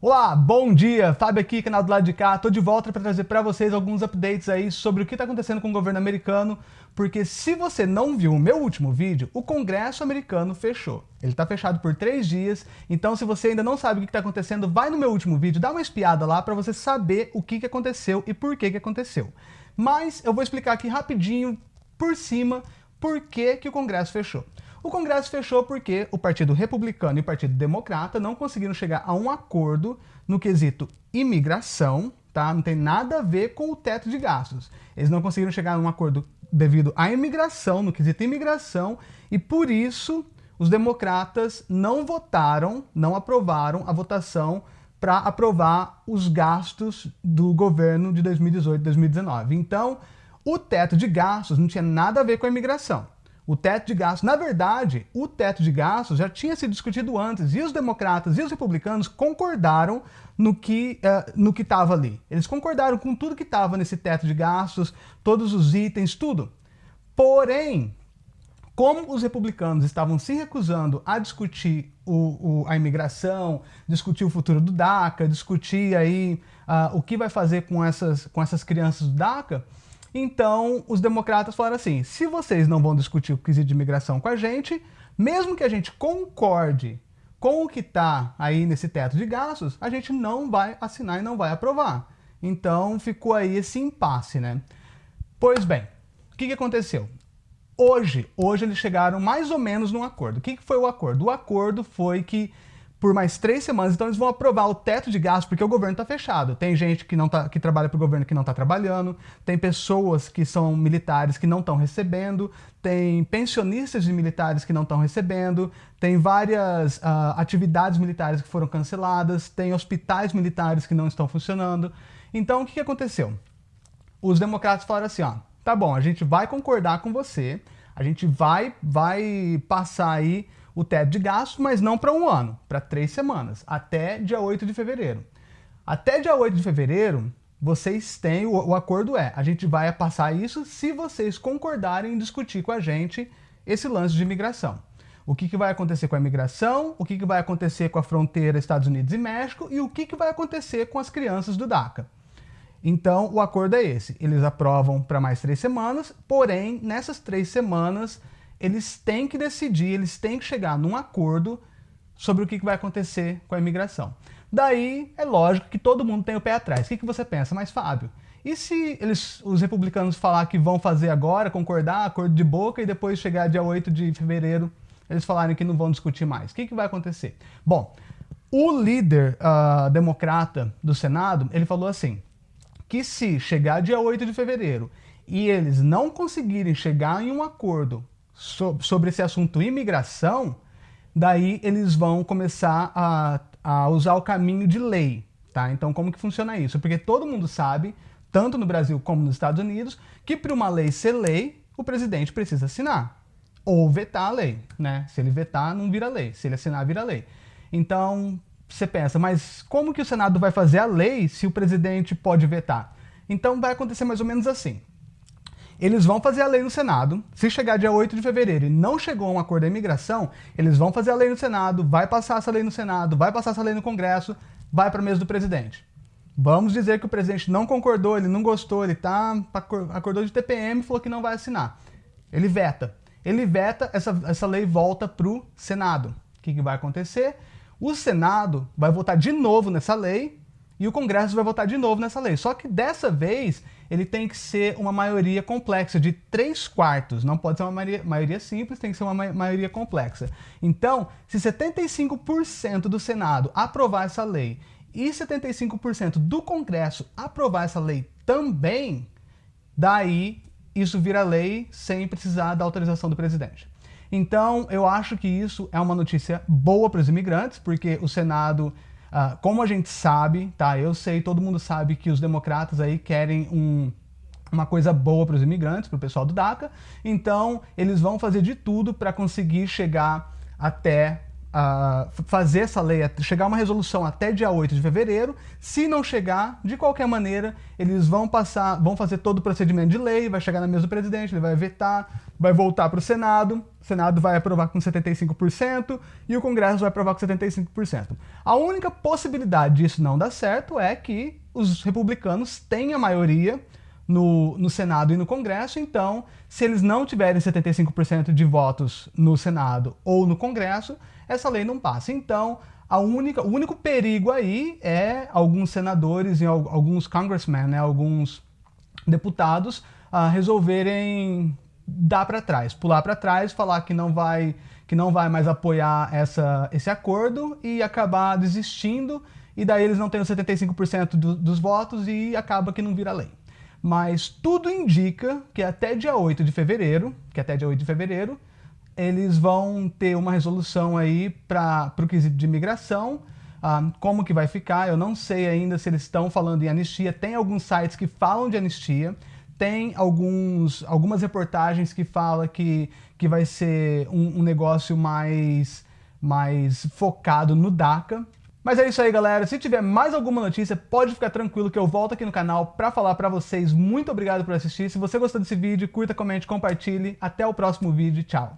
Olá, bom dia! Fábio aqui, canal do lado de cá. Tô de volta para trazer para vocês alguns updates aí sobre o que está acontecendo com o governo americano, porque se você não viu o meu último vídeo, o Congresso americano fechou. Ele está fechado por três dias, então se você ainda não sabe o que está acontecendo, vai no meu último vídeo, dá uma espiada lá para você saber o que, que aconteceu e por que, que aconteceu. Mas eu vou explicar aqui rapidinho, por cima, por que, que o Congresso fechou. O Congresso fechou porque o Partido Republicano e o Partido Democrata não conseguiram chegar a um acordo no quesito imigração, tá? Não tem nada a ver com o teto de gastos. Eles não conseguiram chegar a um acordo devido à imigração, no quesito imigração, e por isso os democratas não votaram, não aprovaram a votação para aprovar os gastos do governo de 2018 2019. Então, o teto de gastos não tinha nada a ver com a imigração. O teto de gastos, na verdade, o teto de gastos já tinha sido discutido antes e os democratas e os republicanos concordaram no que uh, no que estava ali. Eles concordaram com tudo que estava nesse teto de gastos, todos os itens, tudo. Porém, como os republicanos estavam se recusando a discutir o, o, a imigração, discutir o futuro do DACA, discutir aí uh, o que vai fazer com essas, com essas crianças do DACA, então, os democratas falaram assim, se vocês não vão discutir o quesito de imigração com a gente, mesmo que a gente concorde com o que está aí nesse teto de gastos, a gente não vai assinar e não vai aprovar. Então, ficou aí esse impasse, né? Pois bem, o que, que aconteceu? Hoje, hoje eles chegaram mais ou menos num acordo. O que, que foi o acordo? O acordo foi que por mais três semanas, então eles vão aprovar o teto de gastos porque o governo está fechado. Tem gente que, não tá, que trabalha para o governo que não está trabalhando, tem pessoas que são militares que não estão recebendo, tem pensionistas de militares que não estão recebendo, tem várias uh, atividades militares que foram canceladas, tem hospitais militares que não estão funcionando. Então, o que, que aconteceu? Os democratas falaram assim, ó, tá bom, a gente vai concordar com você, a gente vai, vai passar aí o teto de gastos, mas não para um ano, para três semanas, até dia 8 de fevereiro. Até dia 8 de fevereiro, vocês têm, o, o acordo é, a gente vai passar isso se vocês concordarem em discutir com a gente esse lance de imigração. O que, que vai acontecer com a imigração, o que, que vai acontecer com a fronteira Estados Unidos e México e o que, que vai acontecer com as crianças do DACA. Então, o acordo é esse. Eles aprovam para mais três semanas, porém, nessas três semanas, eles têm que decidir, eles têm que chegar num acordo sobre o que vai acontecer com a imigração. Daí, é lógico que todo mundo tem o pé atrás. O que, você pensa? Mas, Fábio, e se eles, os republicanos falar que vão fazer agora, concordar, acordo de boca, e depois chegar dia 8 de fevereiro, eles falarem que não vão discutir mais? O que, que vai acontecer? Bom, o líder uh, democrata do Senado, ele falou assim, que se chegar dia 8 de fevereiro e eles não conseguirem chegar em um acordo sobre esse assunto imigração, daí eles vão começar a, a usar o caminho de lei. Tá? Então como que funciona isso? Porque todo mundo sabe, tanto no Brasil como nos Estados Unidos, que para uma lei ser lei, o presidente precisa assinar. Ou vetar a lei. Né? Se ele vetar, não vira lei. Se ele assinar, vira lei. Então, você pensa, mas como que o Senado vai fazer a lei se o presidente pode vetar? Então vai acontecer mais ou menos assim. Eles vão fazer a lei no Senado. Se chegar dia 8 de fevereiro e não chegou a um acordo da imigração, eles vão fazer a lei no Senado, vai passar essa lei no Senado, vai passar essa lei no Congresso, vai para a mesa do presidente. Vamos dizer que o presidente não concordou, ele não gostou, ele tá, acordou de TPM e falou que não vai assinar. Ele veta. Ele veta, essa, essa lei volta para o Senado. O que, que vai acontecer? O Senado vai votar de novo nessa lei e o Congresso vai votar de novo nessa lei. Só que dessa vez ele tem que ser uma maioria complexa de 3 quartos. Não pode ser uma maioria, maioria simples, tem que ser uma maioria complexa. Então, se 75% do Senado aprovar essa lei e 75% do Congresso aprovar essa lei também, daí isso vira lei sem precisar da autorização do presidente. Então, eu acho que isso é uma notícia boa para os imigrantes, porque o Senado Uh, como a gente sabe, tá? Eu sei, todo mundo sabe que os democratas aí querem um, uma coisa boa para os imigrantes, para o pessoal do DACA, então eles vão fazer de tudo para conseguir chegar até uh, fazer essa lei, chegar a uma resolução até dia 8 de fevereiro. Se não chegar, de qualquer maneira, eles vão passar, vão fazer todo o procedimento de lei, vai chegar na mesa do presidente, ele vai vetar, vai voltar para o Senado, o Senado vai aprovar com 75% e o Congresso vai aprovar com 75%. A única possibilidade disso não dar certo é que os republicanos tenham maioria no, no Senado e no Congresso, então, se eles não tiverem 75% de votos no Senado ou no Congresso, essa lei não passa. Então, a única, o único perigo aí é alguns senadores e alguns congressmen, né, alguns deputados, uh, resolverem dar para trás, pular para trás, falar que não vai que não vai mais apoiar essa, esse acordo e acabar desistindo, e daí eles não têm os 75% do, dos votos e acaba que não vira lei. Mas tudo indica que até dia 8 de fevereiro, que até dia 8 de fevereiro, eles vão ter uma resolução aí para o quesito de imigração, ah, como que vai ficar, eu não sei ainda se eles estão falando em anistia, tem alguns sites que falam de anistia, tem alguns, algumas reportagens que falam que, que vai ser um, um negócio mais, mais focado no DACA, mas é isso aí, galera. Se tiver mais alguma notícia, pode ficar tranquilo que eu volto aqui no canal para falar para vocês. Muito obrigado por assistir. Se você gostou desse vídeo, curta, comente, compartilhe. Até o próximo vídeo. Tchau.